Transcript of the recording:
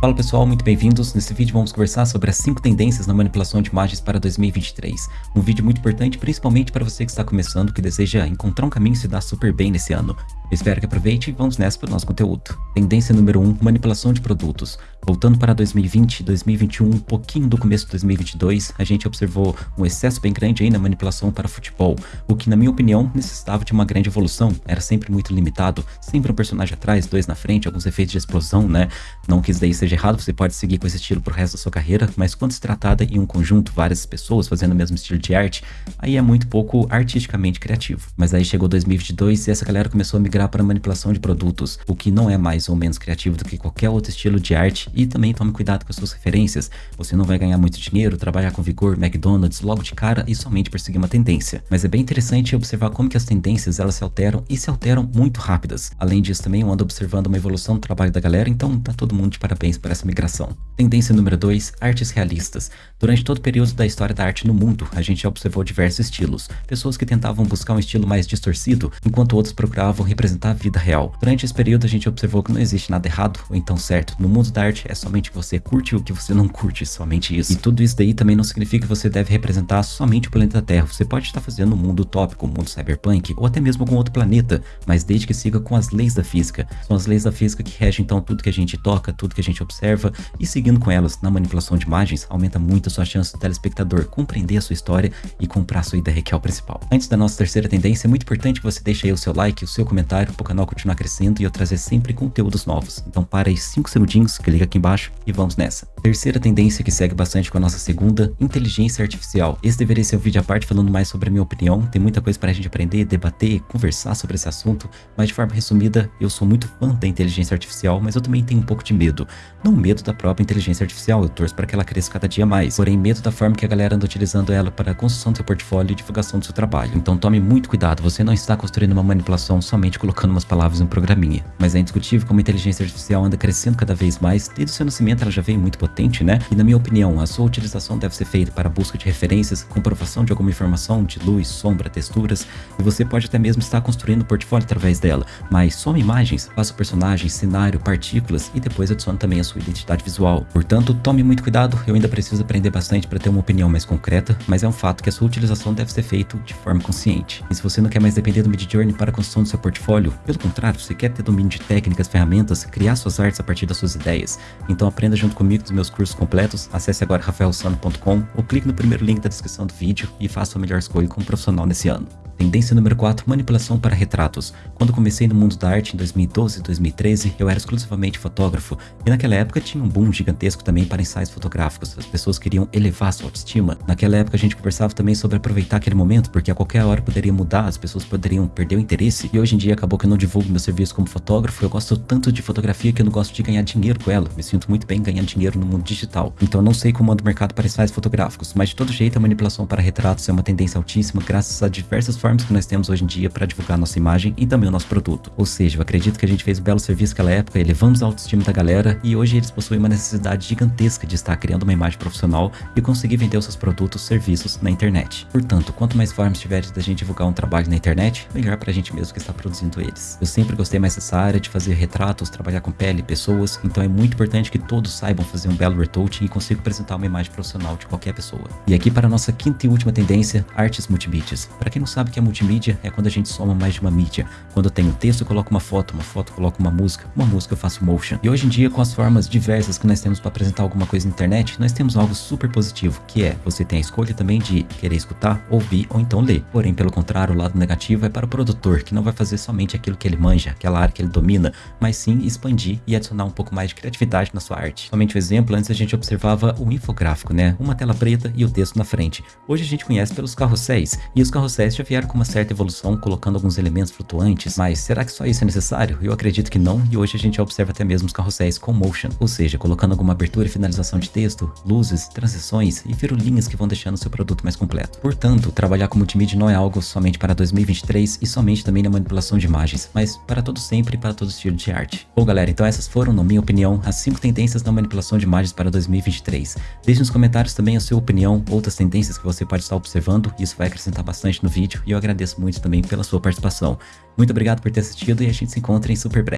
Fala pessoal, muito bem-vindos. Nesse vídeo vamos conversar sobre as 5 tendências na manipulação de imagens para 2023. Um vídeo muito importante, principalmente para você que está começando, que deseja encontrar um caminho e se dar super bem nesse ano. Espero que aproveite e vamos nessa para o nosso conteúdo. Tendência número 1, manipulação de produtos. Voltando para 2020, 2021, um pouquinho do começo de 2022, a gente observou um excesso bem grande aí na manipulação para futebol, o que na minha opinião necessitava de uma grande evolução, era sempre muito limitado, sempre um personagem atrás, dois na frente, alguns efeitos de explosão, né? Não que isso daí seja errado, você pode seguir com esse estilo pro resto da sua carreira, mas quando se tratada em um conjunto, várias pessoas fazendo o mesmo estilo de arte, aí é muito pouco artisticamente criativo. Mas aí chegou 2022 e essa galera começou a migrar para manipulação de produtos, o que não é mais ou menos criativo do que qualquer outro estilo de arte e também tome cuidado com as suas referências. Você não vai ganhar muito dinheiro, trabalhar com vigor, McDonald's logo de cara e somente perseguir uma tendência. Mas é bem interessante observar como que as tendências elas se alteram e se alteram muito rápidas. Além disso também eu ando observando uma evolução do trabalho da galera, então tá todo mundo de parabéns por essa migração. Tendência número 2, artes realistas. Durante todo o período da história da arte no mundo, a gente observou diversos estilos. Pessoas que tentavam buscar um estilo mais distorcido, enquanto outros procuravam representar a vida real. Durante esse período a gente observou que não existe nada errado ou então certo. No mundo da arte é somente você curte o que você não curte, somente isso. E tudo isso daí também não significa que você deve representar somente o planeta Terra. Você pode estar fazendo um mundo utópico, um mundo cyberpunk, ou até mesmo algum outro planeta, mas desde que siga com as leis da física. São as leis da física que regem então tudo que a gente toca, tudo que a gente observa, e seguindo com elas na manipulação de imagens, aumenta muito a sua chance do telespectador compreender a sua história e comprar a sua ideia que é o principal. Antes da nossa terceira tendência, é muito importante que você deixe aí o seu like, o seu comentário para o canal continuar crescendo e eu trazer sempre conteúdos novos. Então para aí 5 segundinhos, clica aqui embaixo e vamos nessa. Terceira tendência que segue bastante com a nossa segunda, inteligência artificial. Esse deveria ser um vídeo à parte falando mais sobre a minha opinião, tem muita coisa para a gente aprender, debater, conversar sobre esse assunto, mas de forma resumida, eu sou muito fã da inteligência artificial, mas eu também tenho um pouco de medo. Não medo da própria inteligência artificial, eu torço para que ela cresça cada dia mais, porém medo da forma que a galera anda utilizando ela para a construção do seu portfólio e divulgação do seu trabalho. Então tome muito cuidado, você não está construindo uma manipulação somente colocando umas palavras em um programinha, mas é indiscutível como a inteligência artificial anda crescendo cada vez mais, desde o seu nascimento ela já veio muito potente, né? E na minha opinião, a sua utilização deve ser feita para busca de referências, comprovação de alguma informação de luz, sombra, texturas, e você pode até mesmo estar construindo um portfólio através dela, mas some imagens, faça o personagem, cenário, partículas e depois adicione também a sua identidade visual. Portanto, tome muito cuidado, eu ainda preciso aprender bastante para ter uma opinião mais concreta, mas é um fato que a sua utilização deve ser feita de forma consciente. E se você não quer mais depender do Midjourney para a construção do seu portfólio, pelo contrário, você quer ter domínio de técnicas, ferramentas, criar suas artes a partir das suas ideias, então aprenda junto comigo nos meus cursos completos, acesse agora rafaelsano.com ou clique no primeiro link da descrição do vídeo e faça a melhor escolha como profissional nesse ano. Tendência número 4, manipulação para retratos. Quando comecei no mundo da arte em 2012 e 2013, eu era exclusivamente fotógrafo, e naquela época tinha um boom gigantesco também para ensaios fotográficos, as pessoas queriam elevar sua autoestima. Naquela época a gente conversava também sobre aproveitar aquele momento, porque a qualquer hora poderia mudar, as pessoas poderiam perder o interesse, e hoje em dia acabou que eu não divulgo meu serviço como fotógrafo, eu gosto tanto de fotografia que eu não gosto de ganhar dinheiro com ela, me sinto muito bem ganhando dinheiro no mundo digital. Então eu não sei como anda o mercado para ensaios fotográficos, mas de todo jeito a manipulação para retratos é uma tendência altíssima graças a diversas formas formas que nós temos hoje em dia para divulgar nossa imagem e também o nosso produto. Ou seja, eu acredito que a gente fez um belo serviço naquela época, elevamos a autoestima da galera e hoje eles possuem uma necessidade gigantesca de estar criando uma imagem profissional e conseguir vender os seus produtos, serviços na internet. Portanto, quanto mais formas tiveres da gente divulgar um trabalho na internet, melhor pra gente mesmo que está produzindo eles. Eu sempre gostei mais dessa área de fazer retratos, trabalhar com pele, pessoas, então é muito importante que todos saibam fazer um belo retouching e consigam apresentar uma imagem profissional de qualquer pessoa. E aqui para a nossa quinta e última tendência, artes multimídias. Para quem não sabe o que é multimídia é quando a gente soma mais de uma mídia. Quando eu tenho texto, eu coloco uma foto, uma foto, eu coloco uma música, uma música eu faço motion. E hoje em dia, com as formas diversas que nós temos para apresentar alguma coisa na internet, nós temos algo super positivo, que é você tem a escolha também de querer escutar, ouvir ou então ler. Porém, pelo contrário, o lado negativo é para o produtor, que não vai fazer somente aquilo que ele manja, aquela área que ele domina, mas sim expandir e adicionar um pouco mais de criatividade na sua arte. Somente um exemplo, antes a gente observava o infográfico, né? Uma tela preta e o texto na frente. Hoje a gente conhece pelos carrosséis, e os carrosséis já vieram com uma certa evolução colocando alguns elementos flutuantes, mas será que só isso é necessário? Eu acredito que não, e hoje a gente observa até mesmo os carrosséis com motion, ou seja, colocando alguma abertura e finalização de texto, luzes, transições e firulinhas que vão deixando o seu produto mais completo. Portanto, trabalhar com multimídia não é algo somente para 2023 e somente também na manipulação de imagens, mas para todo sempre e para todo estilo de arte. Bom galera, então essas foram, na minha opinião, as 5 tendências na manipulação de imagens para 2023. Deixe nos comentários também a sua opinião, outras tendências que você pode estar observando, isso vai acrescentar bastante no vídeo e eu agradeço muito também pela sua participação. Muito obrigado por ter assistido e a gente se encontra em super breve.